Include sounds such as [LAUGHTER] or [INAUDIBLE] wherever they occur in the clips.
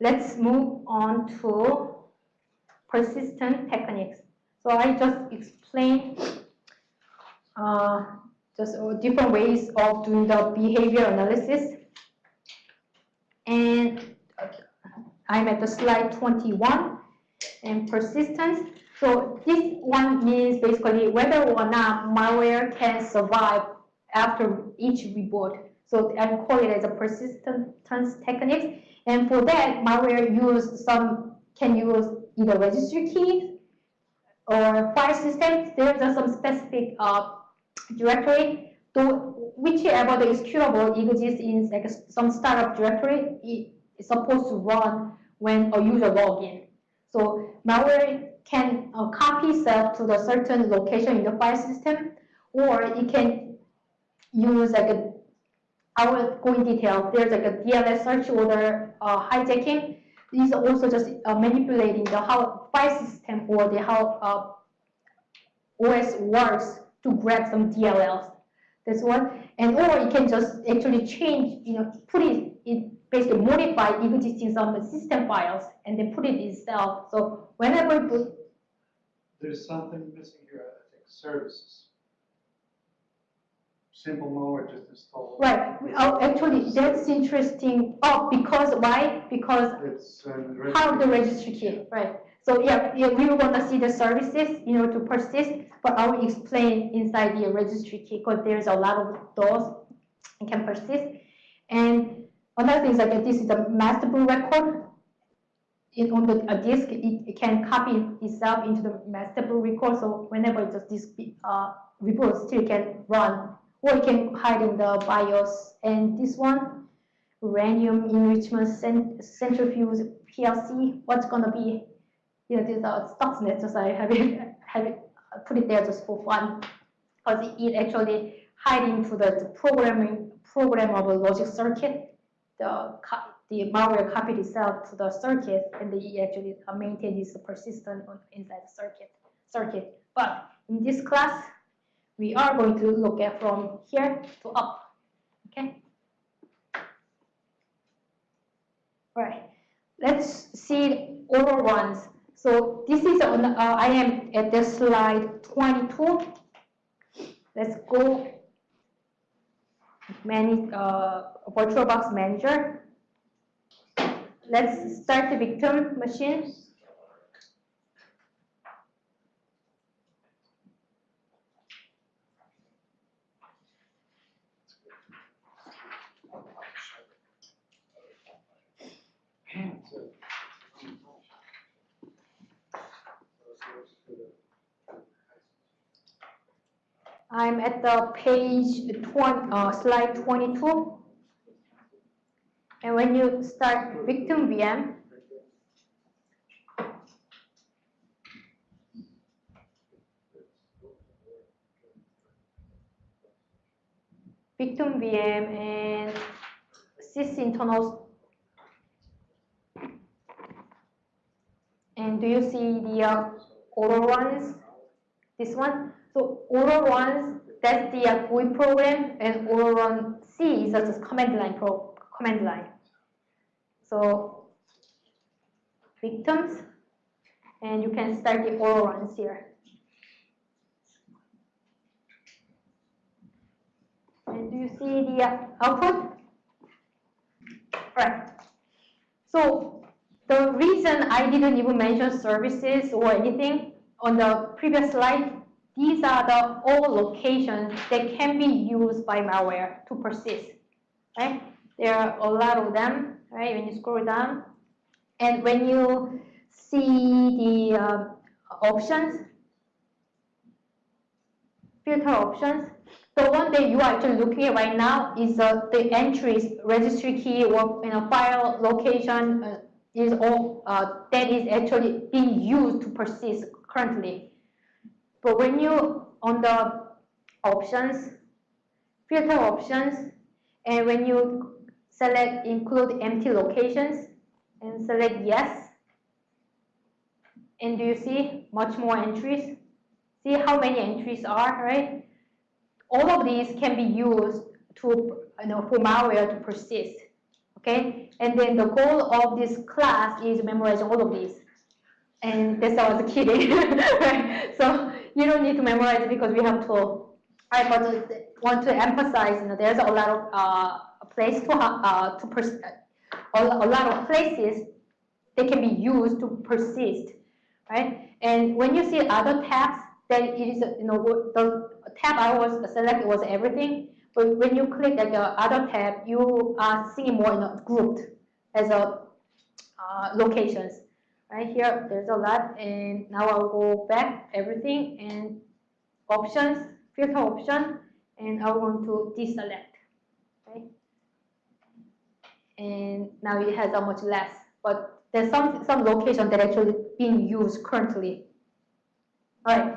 let's move on to persistent techniques. So I just explained uh, just different ways of doing the behavior analysis. And I'm at the slide 21 and persistence. So this one means basically whether or not malware can survive after each reboot. So I call it as a persistence technique. And for that, malware use some can use either registry keys or file systems. There's some specific uh, directory. So whichever the executable exists in like some startup directory, it is supposed to run when a user login. So malware can uh, copy itself to the certain location in the file system, or it can use like a, I will go in detail. There's like a DLL search order uh, hijacking. These are also just uh, manipulating the how file system or the how uh, OS works to grab some DLLs. That's one. And or it can just actually change, you know, put it, it basically modify existing some system files and then put it itself. So whenever put, There's something missing here, I think, services. Simple malware just install. right, oh, actually that's interesting. Oh, because why? Because It's. um, how the registry key, right? So yeah, yeah, we want to see the services, you know, to persist, but I will explain inside the registry key because there's a lot of those and can persist. And another thing is like this is a master boot record. In, on the a disk, it, it, can copy itself into the master boot record. So whenever it's a disk uh, reboot, still can run, or you can hide in the BIOS. And this one, uranium enrichment centrifuge PLC, what's gonna be you know, these are Stuxnet, just I have it, [LAUGHS] have it, put it there just for fun, because it actually hide into the, the programming programmable logic circuit. The the malware copied itself to the circuit, and it actually maintain this persistent inside the circuit circuit. But in this class, we are going to look at from here to up. Okay. All right. Let's see all ones. So this is on, uh, I am at the slide 22. Let's go manage uh, VirtualBox Manager. Let's start the victim machine. I'm at the page 20, uh, slide 22. And when you start victim VM, victim VM and sys internals. And do you see the uh, runs? This one? So auto runs, that's the uh, GUI program, and run C is just command line pro command line. So victims, and you can start the auto runs here. And do you see the uh, output? Right. So the reason I didn't even mention services or anything on the previous slide these are the all locations that can be used by malware to persist, right? There are a lot of them, right? When you scroll down, and when you see the uh, options, filter options, the one that you are actually looking at right now is uh, the entries, registry key, or in a file location uh, is all uh, that is actually being used to persist currently. But when you on the options, filter options, and when you select include empty locations and select yes, and do you see much more entries? See how many entries are, right? All of these can be used to, you know, for malware to persist. okay? And then the goal of this class is memorizing all of these. And that's I was kidding, [LAUGHS] right? So you don't need to memorize it because we have to. I want to emphasize, you know, there's a lot of uh, place to uh, to pers- a, lot of places they can be used to persist, right? And when you see other tabs, then it is, you know, the tab I was selected was everything. But when you click at the other tab, you are seeing more you know, grouped as a uh, locations. Right here, there's a lot, and now I'll go back everything and options, filter option, and I want to deselect. Okay, and now it has a much less, but there's some some location that actually being used currently. All right,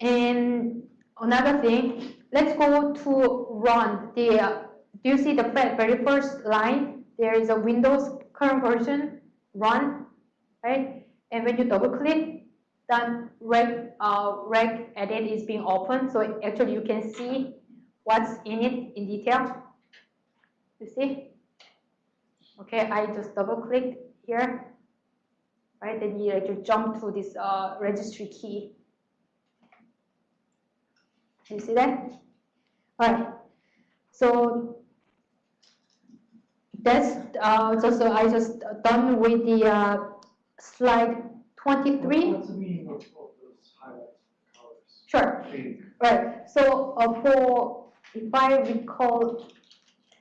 and another thing, let's go to run the. Do you see the very first line? There is a Windows current version run, right? And when you double click, then reg uh, reg edit is being opened. So actually, you can see what's in it in detail. You see? Okay, I just double click here, right? Then you actually jump to this uh, registry key. You see that? All right. So that's uh, just uh, I just done with the uh, slide 23. What's the meaning of, of those highlights, colors? Sure. Pink. Right. So uh, for if I recall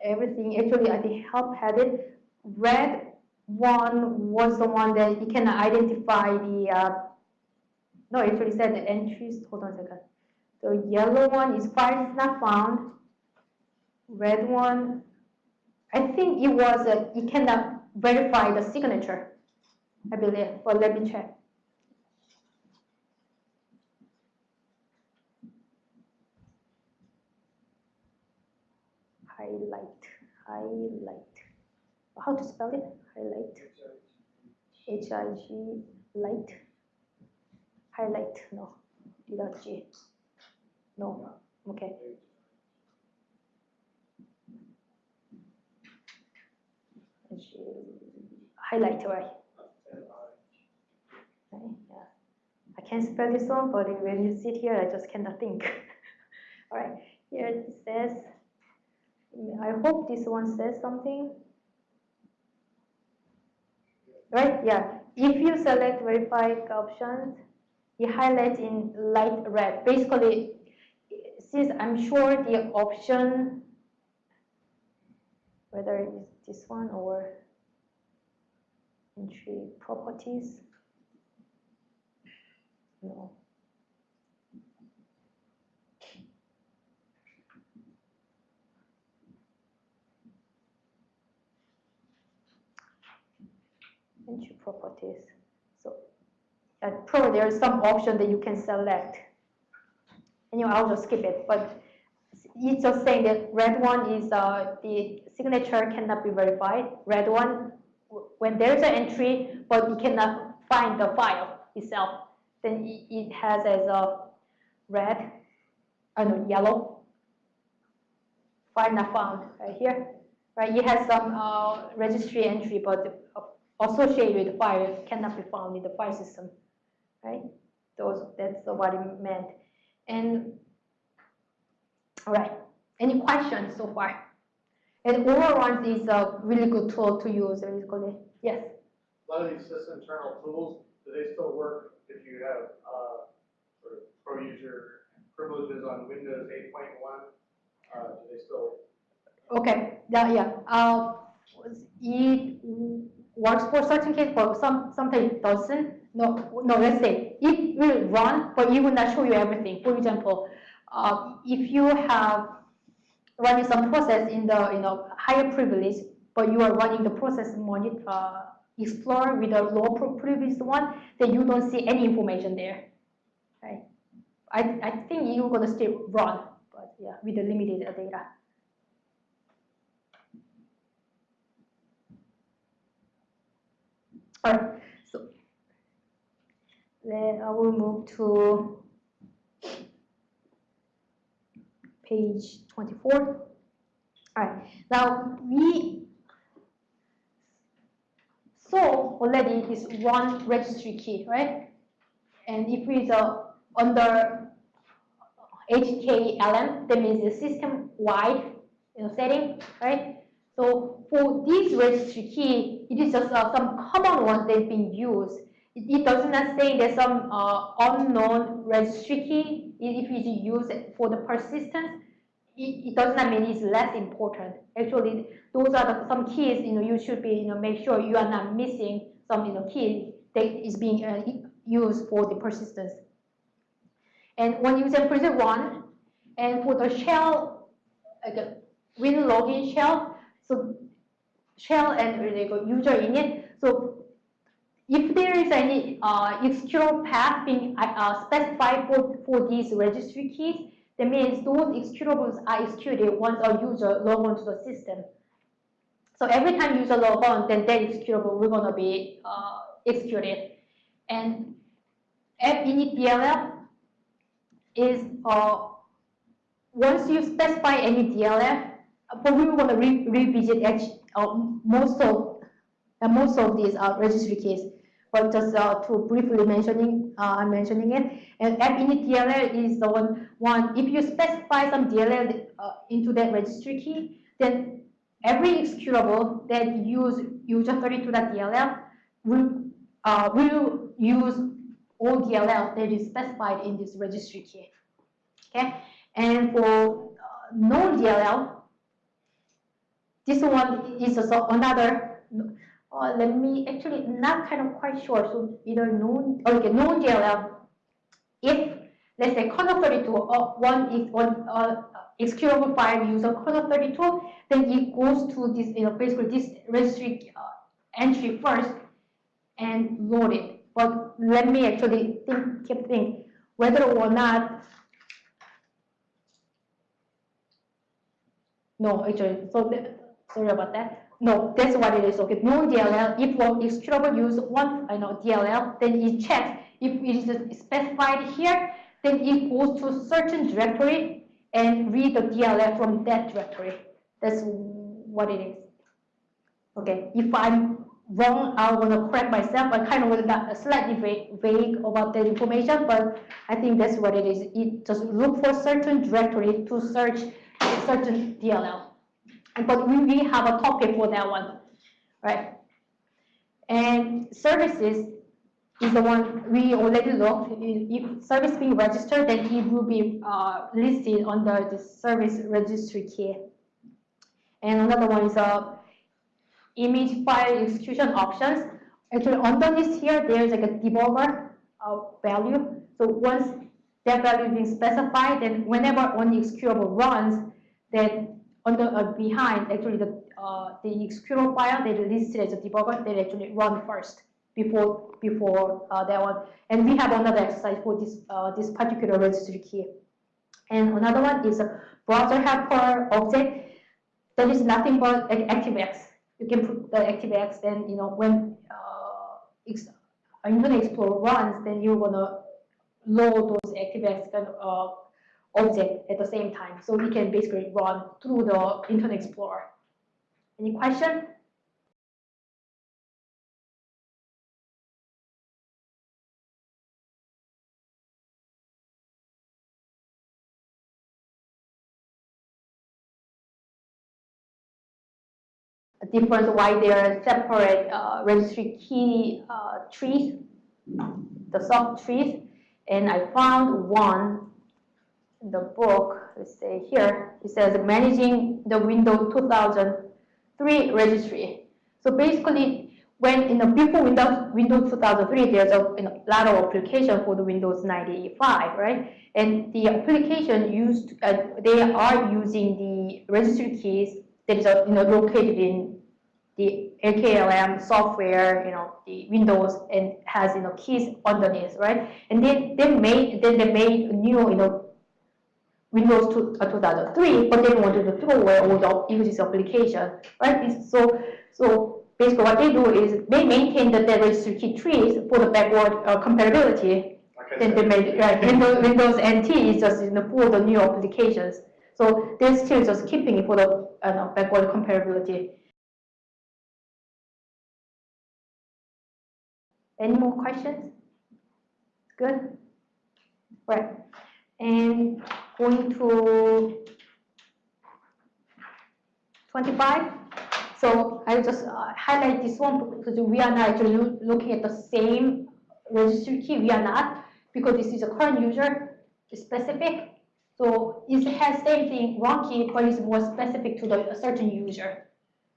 everything, actually I think help had it. Red one was the one that you can identify the. Uh, no, actually said the entries. Hold on a second. The yellow one is file is not found. Red one, I think it was uh, you cannot verify the signature. I believe. But let me check. highlight, highlight. How to spell it? Highlight. H I G light. Highlight. No. Without G. No. Okay. Highlight, right? Yeah. I can't spell this one, but when you sit here, I just cannot think. [LAUGHS] All right. Here it says I hope this one says something. Right, yeah. If you select verify options, it highlights in light red. Basically, since I'm sure the option, whether it's this one or entry properties, no. entry properties. So uh, probably there is some option that you can select. Anyway, I'll just skip it. But it's just saying that red one is uh, the signature cannot be verified. Red one, when there's an entry, but you cannot find the file itself, then it has as a red, I know, yellow. File not found right here. Right, it has some uh, registry entry, but associated with file cannot be found in the file system, right? Those, that's what it meant. And, all right, any questions so far? And Autoruns is a really good tool to use. Yes? A lot of these system internal tools, do they still work if you have, uh, sort of pro user privileges on Windows eight point one? Uh, do they still, Okay, yeah, yeah. Uh, it works for certain case, but some sometimes it doesn't. No, no. Let's say it will run, but it will not show you everything. For example, uh, if you have running some process in the you know higher privilege, but you are running the process monitor explorer with a low privilege one, then you don't see any information there. Right? I I think you're gonna still run, but yeah, with the limited data. All right, so then I will move to page 24. All right, now we saw already this one registry key, right? And if it's uh, under HKLM, that means the system-wide you know, setting, right? So for this registry key, it is just uh, some common ones that being used. It, it does not say there's some uh, unknown registry key if it's used for the persistence. It, it does not mean it's less important. Actually, those are the, some keys you know you should be you know make sure you are not missing some you know key that is being uh, used for the persistence. And when you say present one, and for the shell, like a Winlogon shell, so shell and like a Userinit. So if there is any uh, executable path being uh, specified for, for these registry keys, that means those executables are executed once a user log on to the system. So every time user log on, then that executable will gonna be uh, executed. And app init DLL is uh, once you specify any DLL, but we want to re revisit actually, uh, most of uh, most of these uh, registry keys. But just uh, to briefly mentioning, uh, I'm mentioning it. And app DLL is the one, one. If you specify some DLL uh, into that registry key, then every executable that use user32.dll will uh, will use all DLL that is specified in this registry key. Okay, and for uh, known DLL, this one is also another. Uh, let me actually not kind of quite sure. So either no, okay, known DLL. If let's say kernel 32 uh, one is one uh, executable file user kernel 32, then it goes to this you know basically this registry uh, entry first and load it. But let me actually think, keep think whether or not No, actually, so sorry about that. No, that's what it is. Okay, known DLL. If one executable use one, I know DLL, then it checks if it is specified here. Then it goes to certain directory and read the DLL from that directory. That's what it is. Okay, if I'm wrong, I want to correct myself. I kind of got slightly vague about that information, but I think that's what it is. It just look for certain directory to search certain DLL. But we, we have a topic for that one, right? And services is the one we already looked. If service being registered, then it will be uh, listed under the service registry key. And another one is uh, image file execution options. Actually, underneath here, there's like a debugger uh, value. So once that value is being specified, then whenever one executable runs, then on the uh, behind, actually the uh, the executable file is listed as a debugger, they actually run first before before uh, that one. And we have another exercise for this uh, this particular registry key. And another one is a browser helper object that is nothing but ActiveX. You can put the ActiveX, then you know when uh, Internet Explorer runs, then you're gonna load those ActiveX kind of uh, object at the same time. So we can basically run through the Internet Explorer. Any question? A difference why there are separate uh, registry key uh, trees, the sub trees, and I found one the book, let's say here, it says managing the Windows 2003 registry. So basically, when in the before Windows Windows 2003, there's a you know, lot of application for the Windows 95, right? And the application used, uh, they are using the registry keys that is uh, you know located in the HKLM software, you know, the Windows and has you know keys underneath, right? And then they made then they made new you know Windows 2, uh, 2003, but they wanted to throw away all the uses application, right? So, so basically what they do is they maintain the key trees for the backward uh, compatibility. Then they made, right, Windows, Windows NT is just you know, for the new applications. So they're still just keeping it for the uh, backward compatibility. Any more questions? Good? Right, and going to twenty-five. So I just uh, highlight this one because we are not actually looking at the same registry key, we are not, because this is a current user specific. So it has same thing, one key, but it's more specific to the certain user,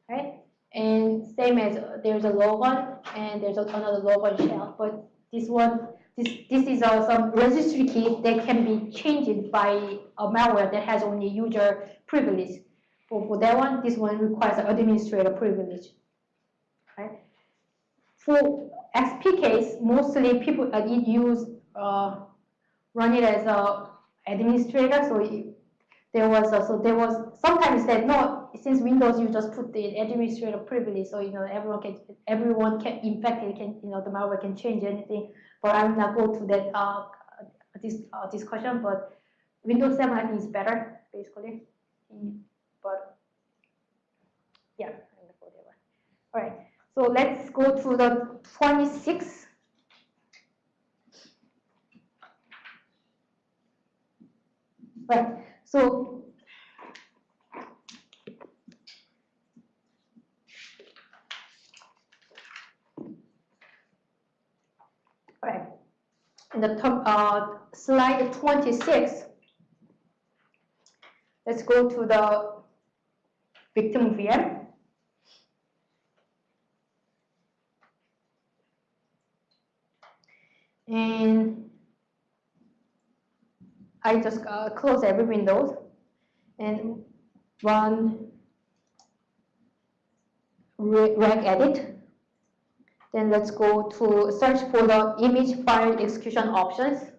right? And same as uh, there's a logon and there's another logon shell, but this one, this, is uh, some registry key that can be changed by a malware that has only user privilege. For, for that one, this one requires an administrator privilege, right? For case, mostly people uh, use, uh, run it as a administrator, so it, there was, a- so there was, sometimes said, no, since Windows, you just put the administrator privilege, so, you know, everyone can, everyone can, in fact, it can, you know, the malware can change anything, but I will not go to that, uh, this, uh, discussion, but Windows seven, I think is better, basically, Mm, but, yeah, I'm go. All right, so let's go to the twenty-six. Right, so. Right, the top, uh, slide twenty-six. Let's go to the victim VM. And I just uh, close every windows and run reg edit. Then let's go to search for the image file execution options.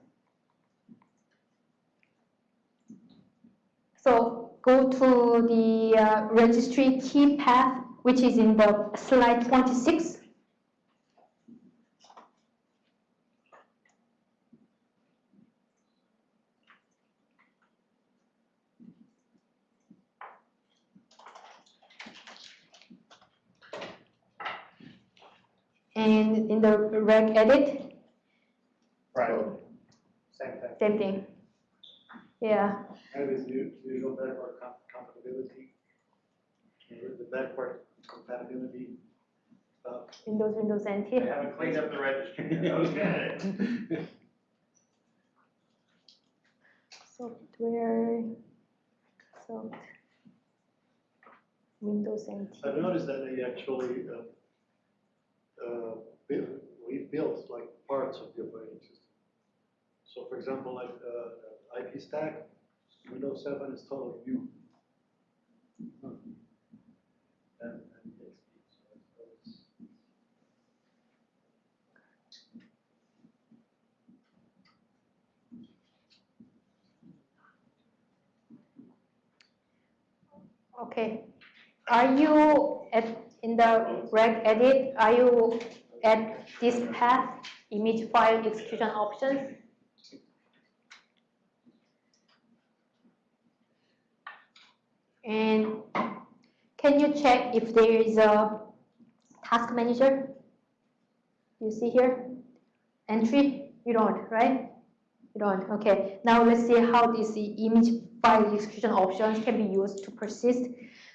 So go to the uh, registry key path, which is in the slide 26. And in the reg edit, Right. Same thing. same thing. Yeah, That is u- usual backward com- compatibility. Or The backward compatibility stuff. Windows, Windows NT. They haven't cleaned up the registry. [LAUGHS] Okay. Software, soft, Windows NT. I've noticed that they actually, uh, uh, built, like parts of the operating system. So for example, like, uh, IP stack, Windows seven is totally new. Okay, are you at, in the reg edit, are you at this path, image file execution options? And can you check if there is a task manager? You see here? Entry? You don't, right? You don't, okay. Now let's see how this image file execution options can be used to persist.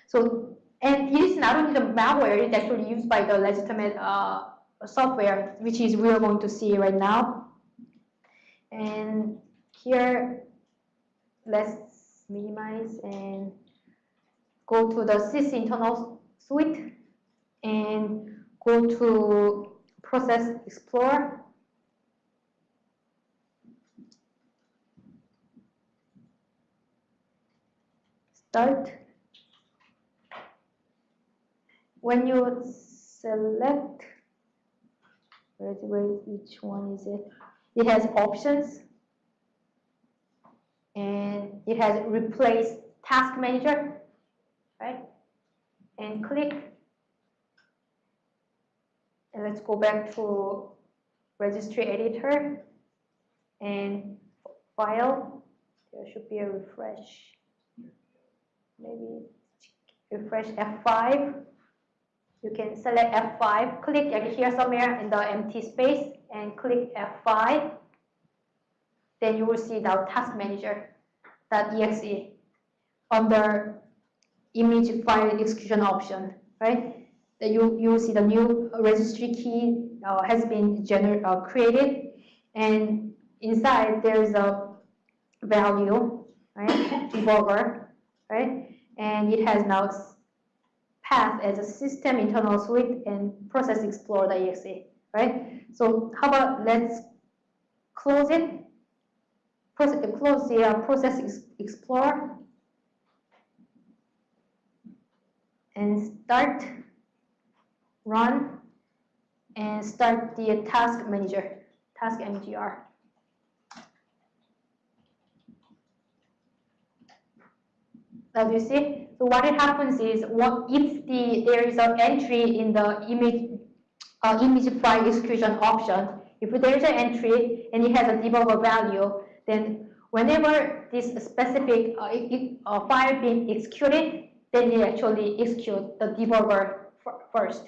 So, and it is not only the malware, it's actually used by the legitimate uh, software, which is we are going to see right now. And here, let's minimize and go to the sys internal suite and go to process explorer start. When you select, where, where, which one is it? It has options. And it has replace task manager, right? And click. And let's go back to registry editor and file. There should be a refresh maybe refresh F5. You can select F5, click here somewhere in the empty space and click F5. Then you will see the task manager.exe under image file execution option, right? Then you, you will see the new registry key uh, has been gener uh, created and inside there's a value, right? [COUGHS] Debugger, right? And it has now path as a system internal suite and process explorer.exe, right? So how about let's close it, Proce- close the uh, process ex- explorer and start, run, and start the task manager, task mgr. As you see, so what it happens is what if the there is an entry in the image uh, image file execution option, if there is an entry and it has a debugger value, then whenever this specific uh, uh, file being executed, then it actually execute the debugger first.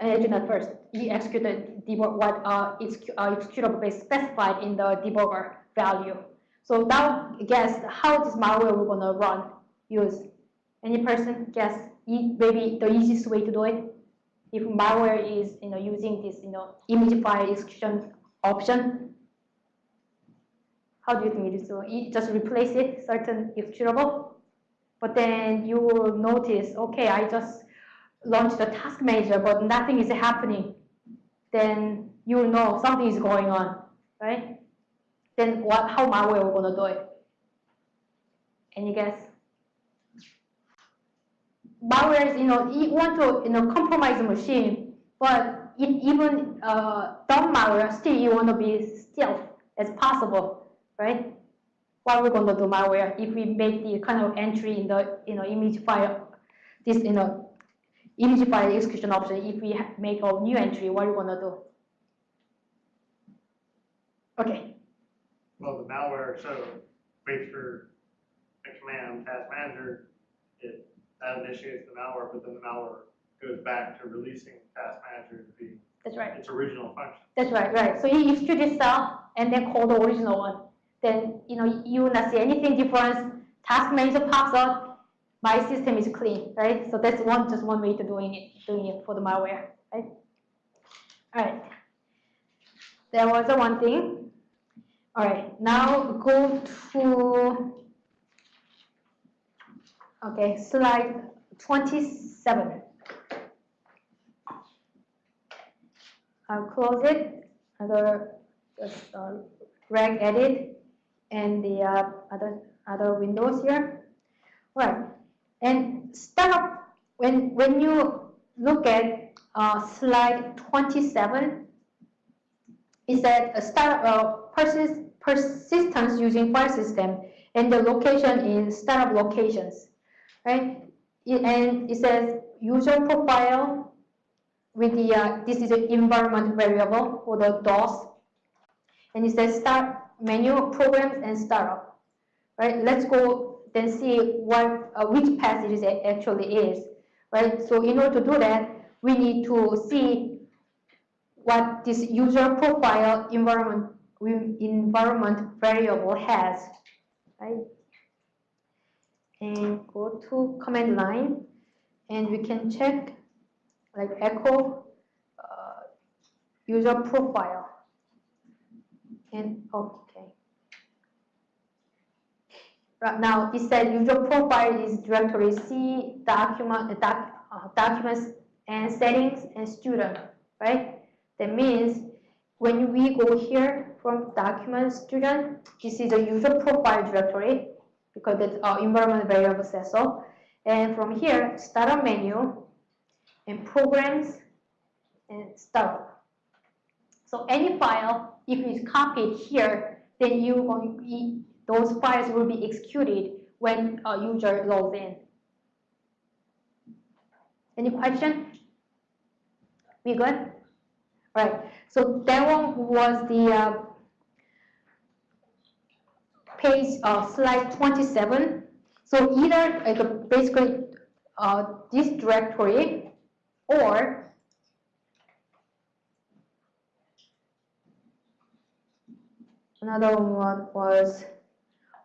Uh, not first, you execute the what uh, uh, executable is specified in the debugger value. So now guess how this malware we're gonna run use. Any person guess e- maybe the easiest way to do it? If malware is you know using this you know image file execution option, how do you think it is? So it just replace it certain executable, but then you will notice okay I just launched the task manager but nothing is happening. Then you will know something is going on, right? Then what? How malware we're gonna do it? Any guess? Malware you know, you want to, you know, compromise the machine, but it even uh, dumb malware, still you want to be stealth as possible, right? What we're going to do malware if we make the kind of entry in the, you know, image file, this, you know, image file execution option, if we make a new entry, what are we going to do? Okay, Well, the malware, so waits for a command, task manager, it, that initiates the malware, but then the malware goes back to releasing task manager to be that's right. its original function. That's right, right. So you execute this and then call the original one. Then, you know, you will not see anything difference. Task manager pops up, my system is clean, right? So that's one, just one way to doing it, doing it for the malware, right? All right. There was a one thing. All right, now go to, okay, slide 27. I'll close it, other, just uh, reg edit, and the uh, other, other windows here. Right, and start when, when you look at uh, slide 27, it said a start, uh, persist, persistence using file system, and the location is startup locations, right? And it says user profile, with the, uh, this is an environment variable for the DOS. And it says start menu programs and startup. Right, let's go then see what, uh, which passage it actually is. Right, so in order to do that, we need to see what this user profile environment, environment variable has. Right, and go to command line, and we can check like echo uh, user profile. And okay. Right now, it said user profile is directory C document uh, doc, uh, documents and settings and student, right? That means when we go here from document student, this is a user profile directory because that's our environment variable so. And from here, startup menu, and programs and startup. So any file, if it's copied here, then you going those files will be executed when a user logs in. Any question? We good? Right. So that one was the uh, page uh, slide 27. So either like, basically uh, this directory or another one was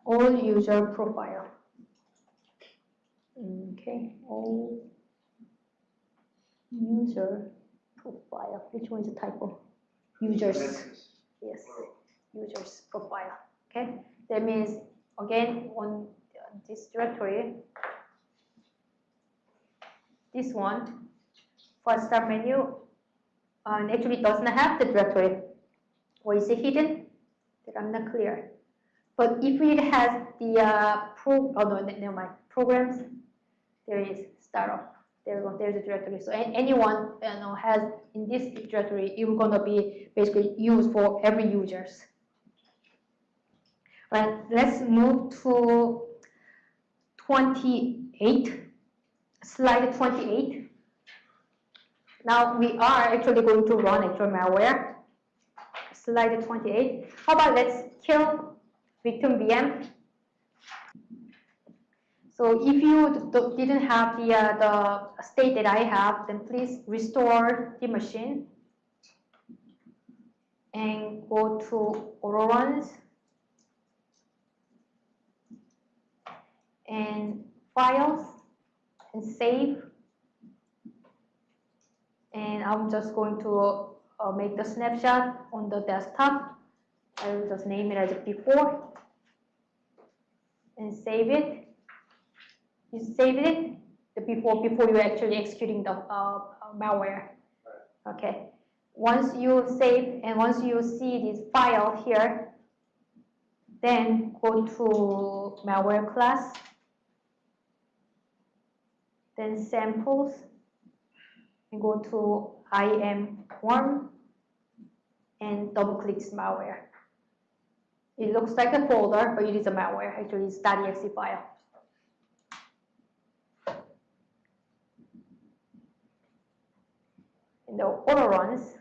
all user profile. Okay, all user profile. Which one is the typo? Users. Yes, users profile. Okay, that means again on this directory, this one first start menu uh, actually doesn't have the directory or is it hidden? That I'm not clear. But if it has the uh, pro, oh no, never mind. Programs, there is startup. There you go. There's a directory. So anyone you know has in this directory, it's gonna be basically used for every users. Right. Let's move to 28. Slide 28. Now we are actually going to run actual malware. Slide 28. How about let's kill victim VM. So if you didn't have the, uh, the state that I have, then please restore the machine and go to auto runs and files and save. And I'm just going to uh, make the snapshot on the desktop. I will just name it as before and save it. You save it the before before you actually executing the uh, malware. Okay. Once you save and once you see this file here, then go to malware class, then samples, and go to IM1 and double click malware. It looks like a folder, but it is a malware. Actually, it's .exe file. In the auto runs,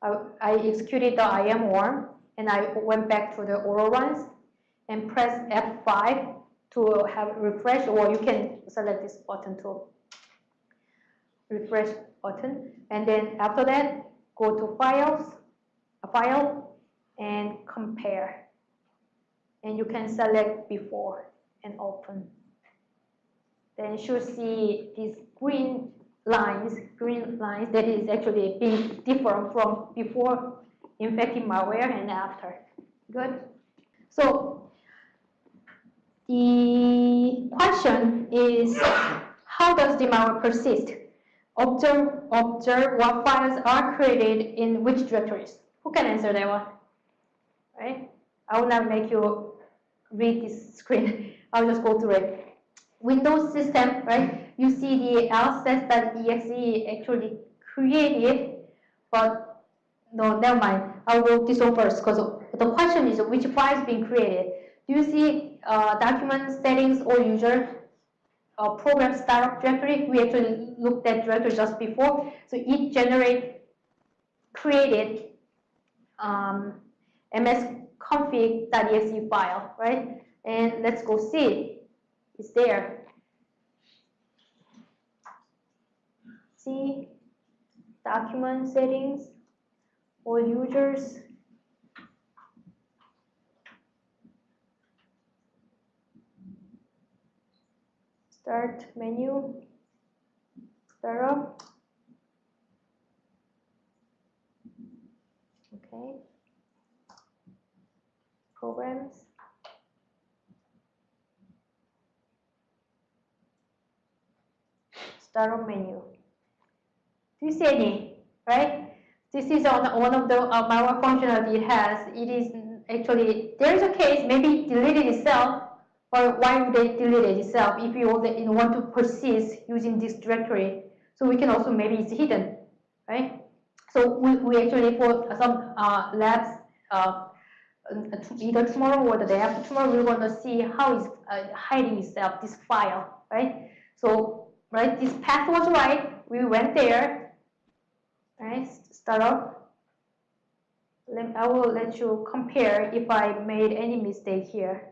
I, I executed the IM worm and I went back to the auto runs and press F5 to have refresh, or you can select this button to refresh button. And then after that, go to files, a file, and compare. And you can select before and open. Then you should see these green lines, green lines that is actually being different from before infecting malware and after. Good. So the question is, how does the malware persist? Observe, observe what files are created in which directories. Who can answer that one? Right? I will not make you read this screen. [LAUGHS] I'll just go through it. Windows system, right? You see the lss.exe actually created, but no, never mind. I'll go this one first because the question is which files being created. Do you see uh, document settings or user uh, program startup directory? We actually looked at directory just before. So it generate created um, msconfig.exe file, right? And let's go see. It's there. See document settings, all users. Start menu, startup. Okay. Programs. Startup menu. Do you see any? Right? This is on one of the uh, malware functionality it has. It is actually there is a case maybe deleted itself, or why would they delete it itself if you want to- persist using this directory? So we can also maybe it's hidden, right? So we, we actually for some uh, labs uh, either tomorrow or the day after tomorrow we're going to see how it's uh, hiding itself this file, right? So right this path was right. We went there, right? Start up. Let, I will let you compare if I made any mistake here.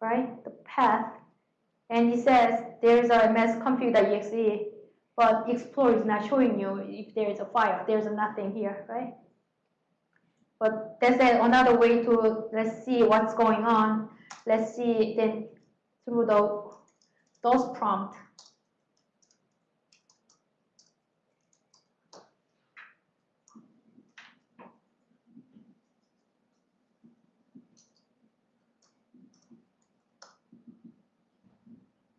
Right? The path and it says there's a msconfig.exe, but Explorer is not showing you if there is a file. There's nothing here, right? But that's another way to let's see what's going on. Let's see then through the those prompt.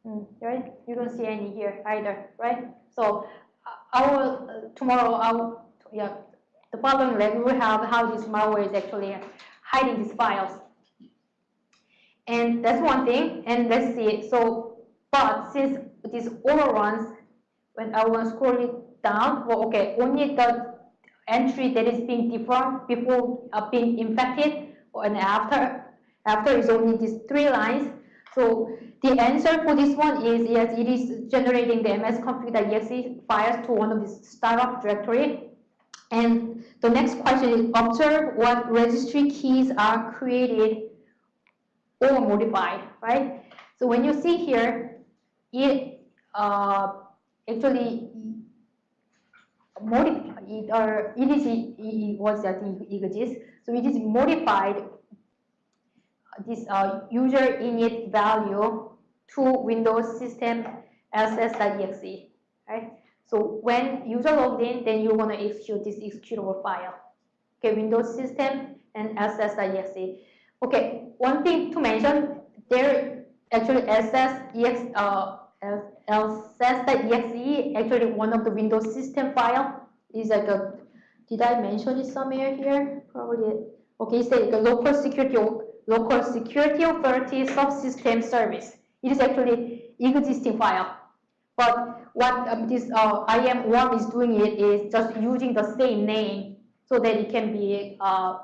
Right? You don't see any here either, right? So uh, I will, uh, tomorrow, I will, yeah, the following lab, we will have how this malware is actually hiding these files. And that's one thing, and let's see, so, but since these Autoruns, when I will scroll it down, well, okay, only the entry that is being deformed before uh, being infected, and after, after is only these three lines. So the answer for this one is yes, it is generating the msconfig.exe files to one of these startup directory. And the next question is observe what registry keys are created or modified, right? So when you see here, it uh, actually modify it or it is it, was think it exists. So it is modified this uh, Userinit value to Windows system ss.exe, right? So when user logged in, then you want to execute this executable file. Okay, Windows system and ss.exe. Okay, one thing to mention, there actually ss.exe, uh, actually one of the Windows system file is like a, did I mention it somewhere here? Probably, okay, it's like a local security local security authority subsystem service. It is actually existing file. But what um, this uh, IM1 is doing it is just using the same name so that it can be uh,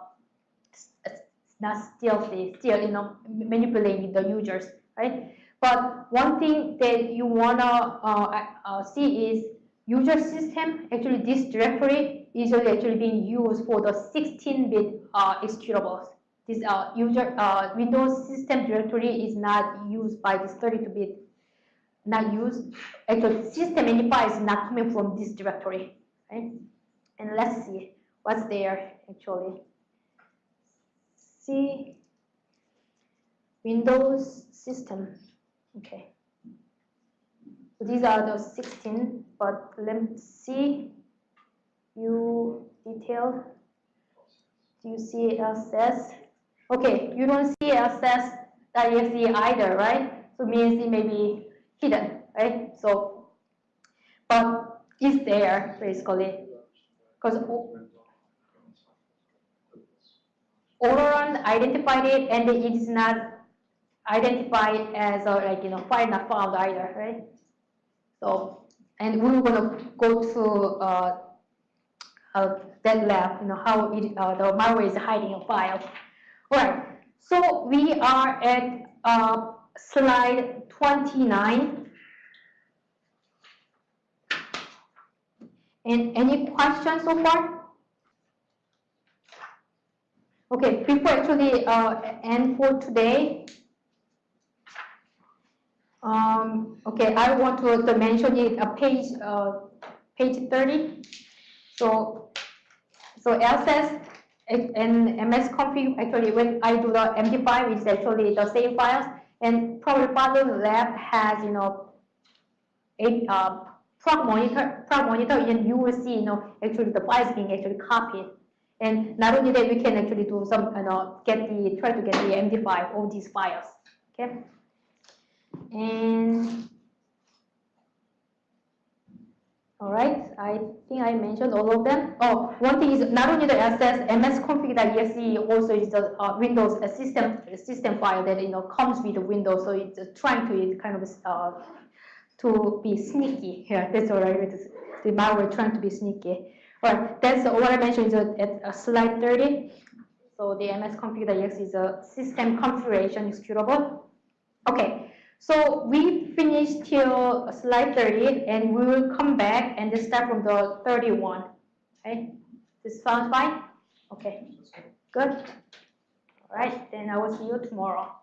not stealthy, still you know manipulating the users, right? But one thing that you wanna uh, uh, see is user system. Actually, this directory is actually being used for the 16-bit uh, executables this uh, user uh, Windows system directory is not used by this 32-bit, not used. Actually, system identifier is not coming from this directory, right? And let's see what's there actually. See Windows system. Okay. So these are the 16, but let's see you detail. Do you see SS? Okay, you don't see lsass.exe either, right? So means it may be hidden, right? So, but it's there basically, because Overrun identified it and it is not identified as a, like, you know, file not found either, right? So, and we we're gonna go to uh, uh, that lab, you know, how it, uh, the malware is hiding a file. Right, so we are at uh, slide 29. And any questions so far? Okay, before actually uh, end for today, um, okay, I want to, to mention it, uh, page, uh, page 30. So, so LSS and msconfig, actually, when I do the MD5, it's actually the same files. And probably Father Lab has, you know, a uh, monitor, proc monitor, and you will see, you know, actually the files being actually copied. And not only that, we can actually do some, you know, get the, try to get the MD5 of these files, okay? And all right, I think I mentioned all of them. Oh, one thing is not only the SS msconfig.exe also is the uh, Windows system system file that you know comes with the Windows, so it's uh, trying to kind of uh, to be sneaky. Yeah, that's all right. It's, the malware trying to be sneaky. All right, that's what I mentioned at, at slide 30. So the msconfig.exe is a system configuration executable. Okay, so we finished till slide 30 and we will come back and just start from the 31. Okay, this sounds fine? Okay, good. All right, then I will see you tomorrow.